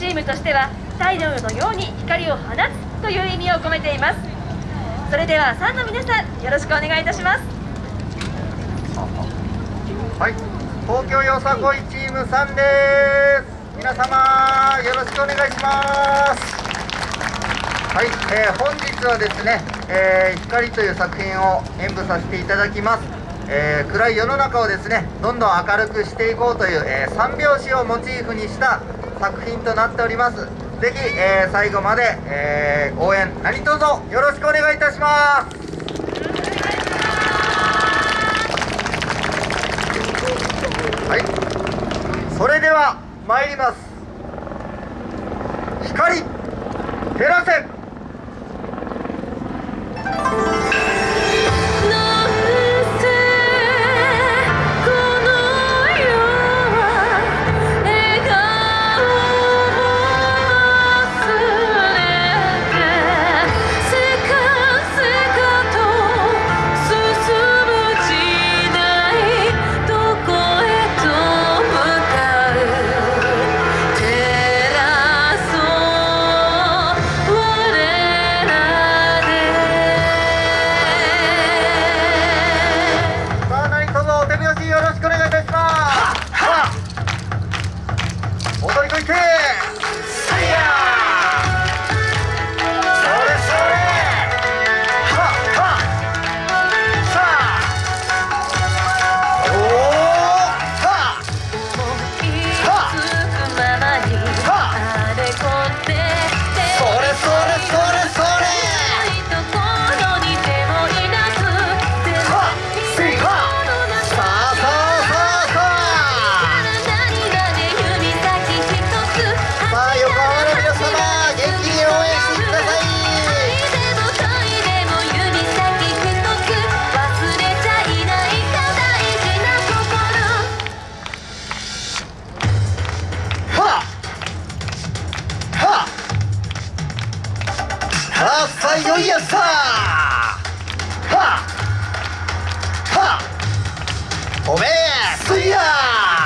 チームとしては太陽のように光を放つという意味を込めています。それではファンの皆さんよろしくお願いいたします。はい。東京よさこいチームさんです。皆様よろしくお願いします。はい、えー、本日はですね、えー、光という作品を演舞させていただきます、えー、暗い世の中をですねどんどん明るくしていこうという、え三拍子をモチーフにした作品となっております。ぜひ、え最後まで、え応援何卒よろしくお願いいたします。はい。それでは参ります。光照らせ。あさよいやさははおめえすいや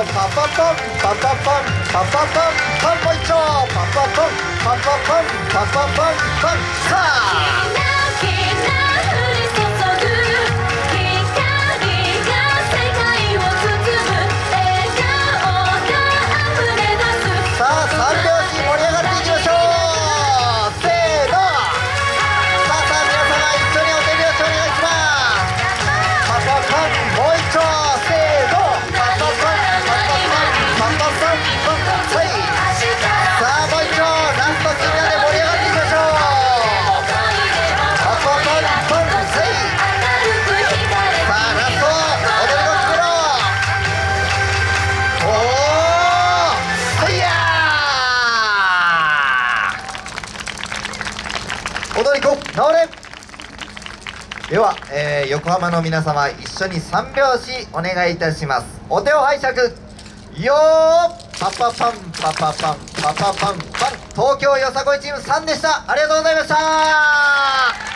Pop, pop, pop, pop, pop, pop, 踊り子直れ。では、えー横浜の皆様一緒に三拍子お願いいたします。お手を拝借。よー。パパパンパパパンパパパンパン東京よさこいチーム3でした。ありがとうございました。